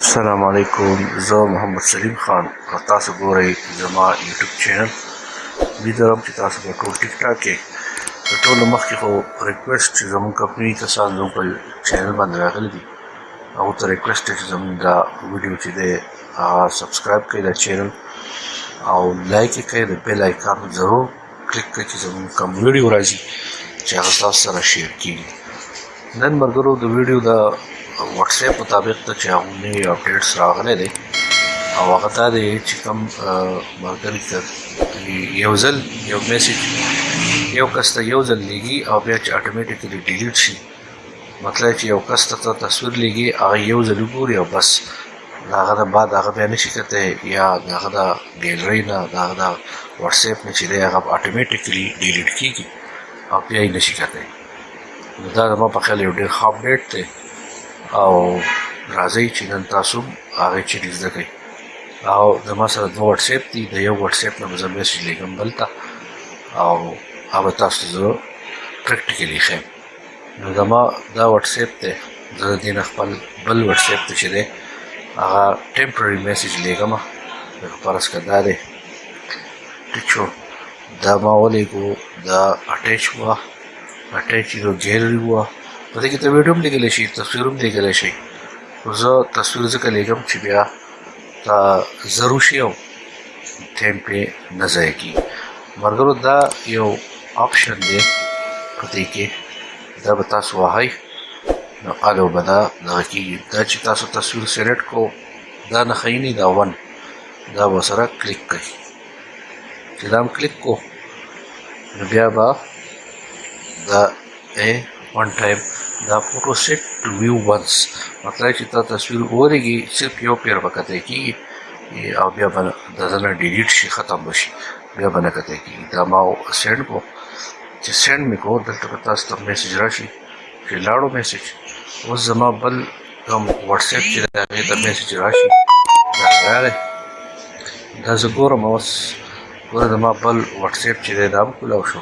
سلام علیکم زه محمد سلیم خان او تاسو ګورئ زما یوټیوب چینل امید لرم چې تاسو به ټول ټیک ټاک کې تر ټولو مخکې خو ریکویسټ چې زموږ کمپني کسان زموږ په چینل باندې راغلي دي هغو ته ریکویسټ دی چې زموږ دا ویډیو چې دی هغه سبسکرایب کړئ دا چینل او لایک یې کړئ د بیل آیکان ضرور کلیک کړئ چې زموږ کوم ویډیو راځي چې هغه تاسو سره شیر کیږي نن مرګرو د ویډیو د واتس اپ مطابق ته چې هغه نوی اپډیټس راغلی دی او هغه دا دی چې کوم مرګر ته یو ځل یو میسج یو کس ته یو ځل لیږي او بیا چې اټومیټیکلی ډیلیټ شي مطلب چې یو کس ته تصویر لګي هغه یو ځل وګوري او بس د هغه نه بعد هغه بیا نشي کتلی یا د هغه د ګیلرۍ نه د هغه د وټساپ نه چې دی هغه اټومیټیکلي ډیلیټ کېږي او بیا یې نشي کتلی نو دا زما په خیال یو ډېر ښه اپډیټ دی او راځئ چې نن تاسو هغه چیرې زده کړئ او زما سره دوه وټساپ دي د یو وټساپ نه به زه میسج لېږم بل ته او هغه تاسو زه پریکټیکلي ښیم نو زما دا واتساپ دی زه د دې نه خپل بل واتساپ ته چې دی هغه ټیمپرري میسج لیږم لکه فرض که دا دی ټیک شو دا ما ولیږو دا اټیچ وه اټیچ یو ګیلري وه په دې کې ته ویډیو هم لیږلی شي تصویر هم لیږلی شي خو زه تصویر ځکه لیږم چې بیا ته ضرور شي او ټایم پې نه ضایع کی مرګرو دا یو آپشن دی په دې کې دا به تاسو وهاي نو هغه به دا دغه کېږي دا چې تاسو تصویر سلیکټ کو دا نه خینی دا ون دا به سره کلیک کړئ چې دا هم کلیک کو نو بیا به دا دی ون ټایم دا فوټو سیټ ټو ویو ونس مطلب چې تا تصویر ورګي صرف یو پیر وکته کی او بیا بل د زنه ډیلیټ شي ختم بشي بیا بل کته کی دا ما سند کو چې سند می کو دلته تاسو ته میسج راشي چې لاړو میسج او زما بل کوم واتس اپ چې دا می ته میسج راشي دا راغی دا زه ګورم اوس ګوره زما بل واتس اپ چې دا کولاو شو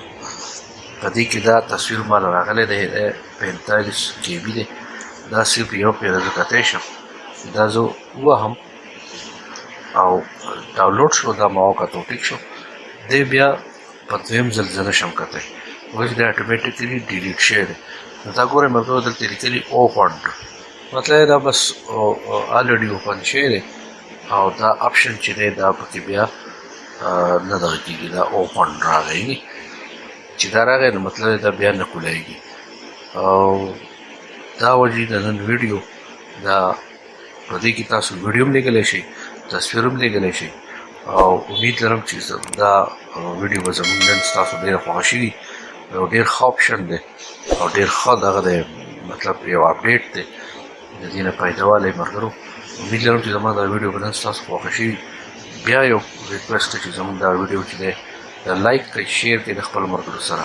په دې کې دا تصویر مال راغلی دی دا پینتالیس کې بي دی دا صرف یو پیره زه کتی شم دا زه ووهم او ډاونلوډ شو دا ما وکتو ټیک شو دی بیا په دویم ځل زه نشم کتی وایي دا اټومیټیکلي ډیلیټ شوی دی نو دا ګورئ ملګرو دلته لیکلي اوپنډ مطلب دا بس الریډي اوپن شوی دی او دا اپشن چې دی دا پکې بیا نه دغه کېږي دا اوپن راغی چې دا راغی نو مطلب دا بیا نه کولاېږي او دا وجې د نن ویډیو دا په دې کې تاسو ویډیو هم لګلی شئ تصویر هم لګلی شئ او امید لرم چې دا ویډیو به زموږ نن ستاسو ډېره خوښه شي او ډېر ښه اپشن دی او ډېر ښه دغه دی مطلب یو اپډیټ دی د دې نه فایده والی ملګرو امید لرم چې زما دا ویډیو به نن ستاسو خوښه شي بیا یو ریکوست چې زموږ دا ویډیو چې دی لایک کړئ شیر کړئ د خپل ملګرو سره